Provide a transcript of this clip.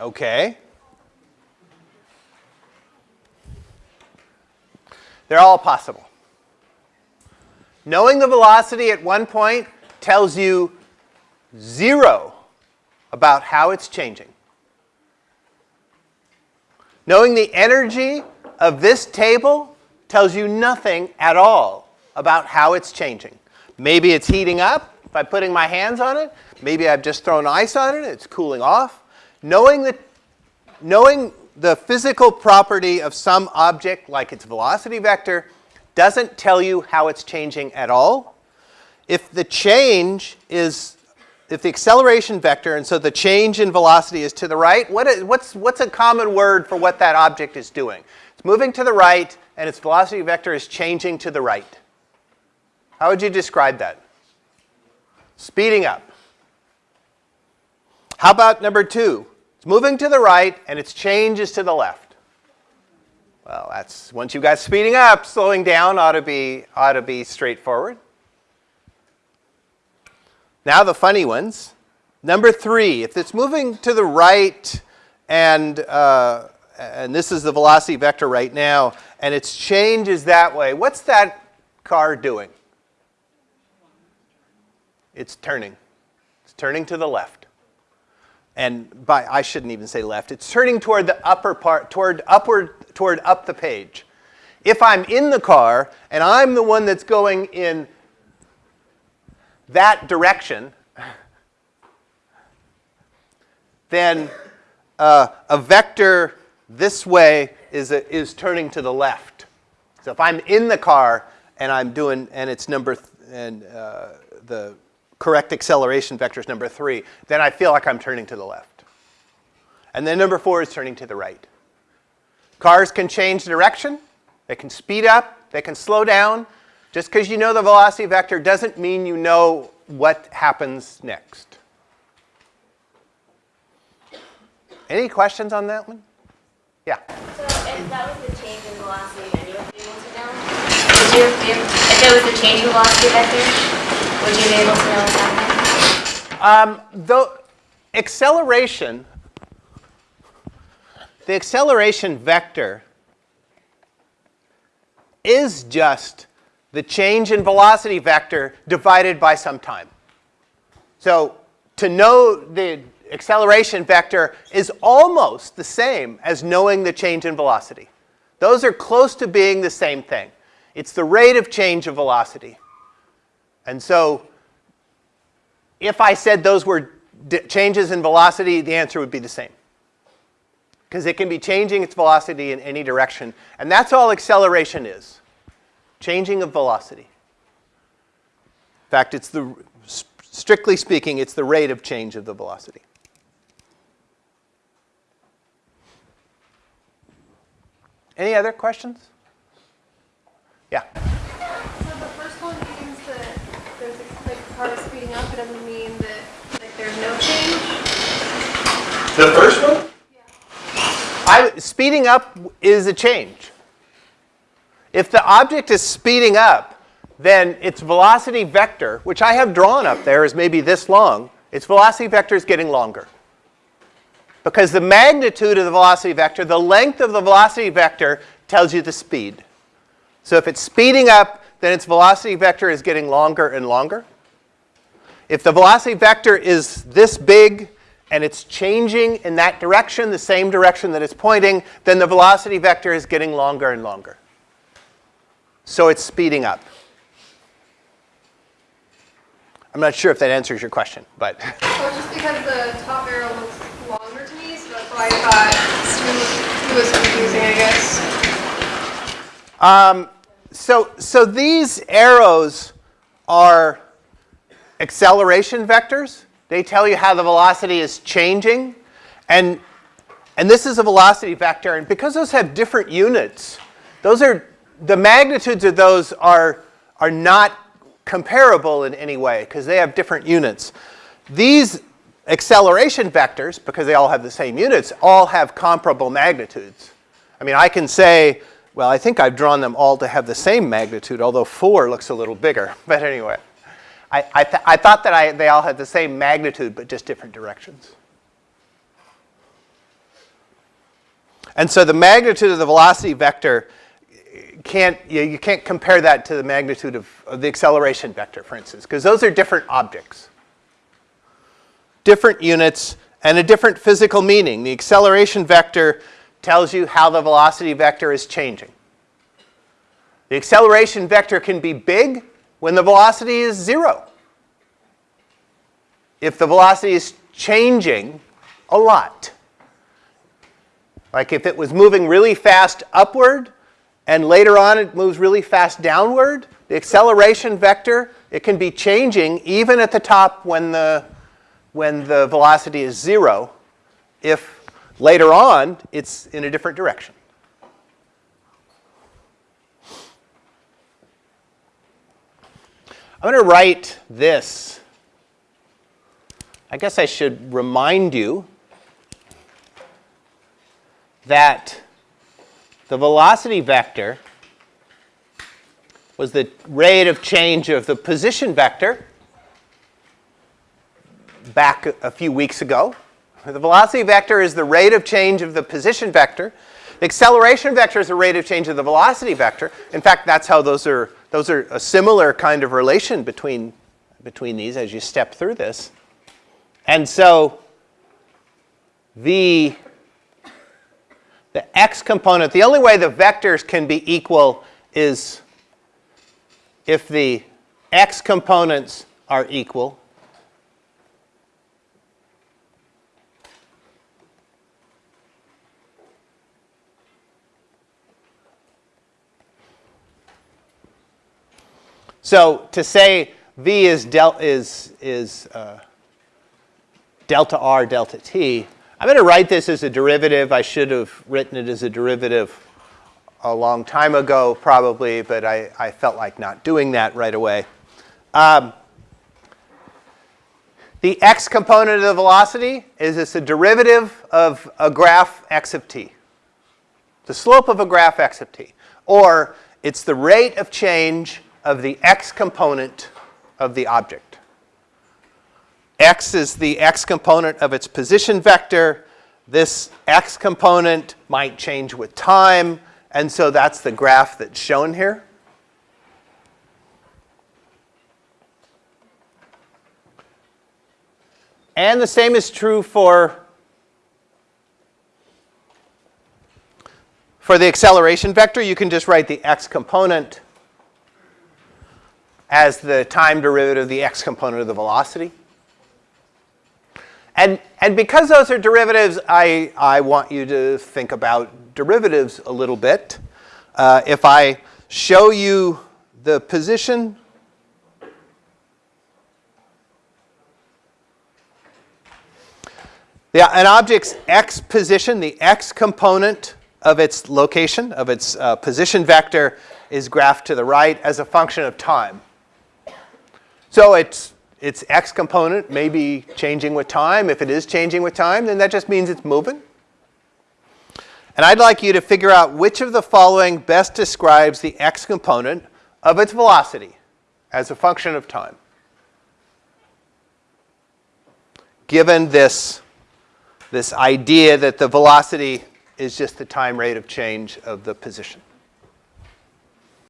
Okay. They're all possible. Knowing the velocity at one point tells you zero about how it's changing. Knowing the energy of this table tells you nothing at all about how it's changing. Maybe it's heating up by putting my hands on it. Maybe I've just thrown ice on it, it's cooling off. Knowing, the, knowing the physical property of some object, like its velocity vector, doesn't tell you how it's changing at all. If the change is, if the acceleration vector, and so the change in velocity is to the right, what is, what's, what's a common word for what that object is doing? It's moving to the right, and its velocity vector is changing to the right. How would you describe that? Speeding up. How about number two? It's moving to the right, and its change is to the left. Well, that's once you got speeding up, slowing down ought to be ought to be straightforward. Now the funny ones. Number three, if it's moving to the right and, uh, and this is the velocity vector right now, and its change is that way, what's that car doing? It's turning. It's turning to the left. And by, I shouldn't even say left, it's turning toward the upper part, toward upward, toward up the page. If I'm in the car and I'm the one that's going in that direction, then uh, a vector this way is, a, is turning to the left. So if I'm in the car and I'm doing, and it's number, and uh, the correct acceleration vector is number three, then I feel like I'm turning to the left. And then number four is turning to the right. Cars can change direction. They can speed up. They can slow down. Just because you know the velocity vector doesn't mean you know what happens next. Any questions on that one? Yeah. So if that was the change in velocity and you able to know, if, if there was a change in velocity vector, would you be able to know what's happening? Um, the acceleration, the acceleration vector is just the change in velocity vector divided by some time. So to know the acceleration vector is almost the same as knowing the change in velocity. Those are close to being the same thing. It's the rate of change of velocity. And so if I said those were changes in velocity, the answer would be the same. Because it can be changing its velocity in any direction. And that's all acceleration is changing of velocity. In fact, it's the, strictly speaking, it's the rate of change of the velocity. Any other questions? Yeah. So the first one means that there's a, the speeding up. It doesn't mean that like there's no change. The first one? Yeah. I, speeding up is a change. If the object is speeding up, then its velocity vector, which I have drawn up there is maybe this long, its velocity vector is getting longer. Because the magnitude of the velocity vector, the length of the velocity vector tells you the speed. So if it's speeding up, then its velocity vector is getting longer and longer. If the velocity vector is this big and it's changing in that direction, the same direction that it's pointing, then the velocity vector is getting longer and longer. So it's speeding up. I'm not sure if that answers your question, but. Well, just because the top arrow looks longer to me, so that's why I thought it was confusing, I guess. Um, so, so these arrows are acceleration vectors. They tell you how the velocity is changing. And, and this is a velocity vector. And because those have different units, those are the magnitudes of those are, are not comparable in any way because they have different units. These acceleration vectors, because they all have the same units, all have comparable magnitudes. I mean, I can say, well, I think I've drawn them all to have the same magnitude, although 4 looks a little bigger. But anyway, I, th I thought that I, they all had the same magnitude, but just different directions. And so the magnitude of the velocity vector can't, you, you can't compare that to the magnitude of, of the acceleration vector, for instance, because those are different objects. Different units and a different physical meaning. The acceleration vector tells you how the velocity vector is changing. The acceleration vector can be big when the velocity is zero. If the velocity is changing a lot. Like if it was moving really fast upward and later on it moves really fast downward, the acceleration vector, it can be changing even at the top when the, when the velocity is zero if later on it's in a different direction. I'm going to write this. I guess I should remind you that the velocity vector was the rate of change of the position vector back a few weeks ago. The velocity vector is the rate of change of the position vector. The acceleration vector is the rate of change of the velocity vector. In fact, that's how those are, those are a similar kind of relation between, between these as you step through this. And so the, the x component, the only way the vectors can be equal is if the x components are equal. So to say v is, del is, is uh, delta r delta t, I'm going to write this as a derivative. I should have written it as a derivative a long time ago probably, but I, I felt like not doing that right away. Um, the x component of the velocity is it's a derivative of a graph x of t. The slope of a graph x of t. Or it's the rate of change of the x component of the object. x is the x component of its position vector. This x component might change with time, and so that's the graph that's shown here. And the same is true for, for the acceleration vector. You can just write the x component as the time derivative of the x component of the velocity. And, and because those are derivatives, I, I want you to think about derivatives a little bit. Uh, if I show you the position Yeah, an object's x position, the x component of its location, of its uh, position vector, is graphed to the right as a function of time. So its, its x component may be changing with time. If it is changing with time, then that just means it's moving. And I'd like you to figure out which of the following best describes the x component of its velocity as a function of time. Given this, this idea that the velocity is just the time rate of change of the position.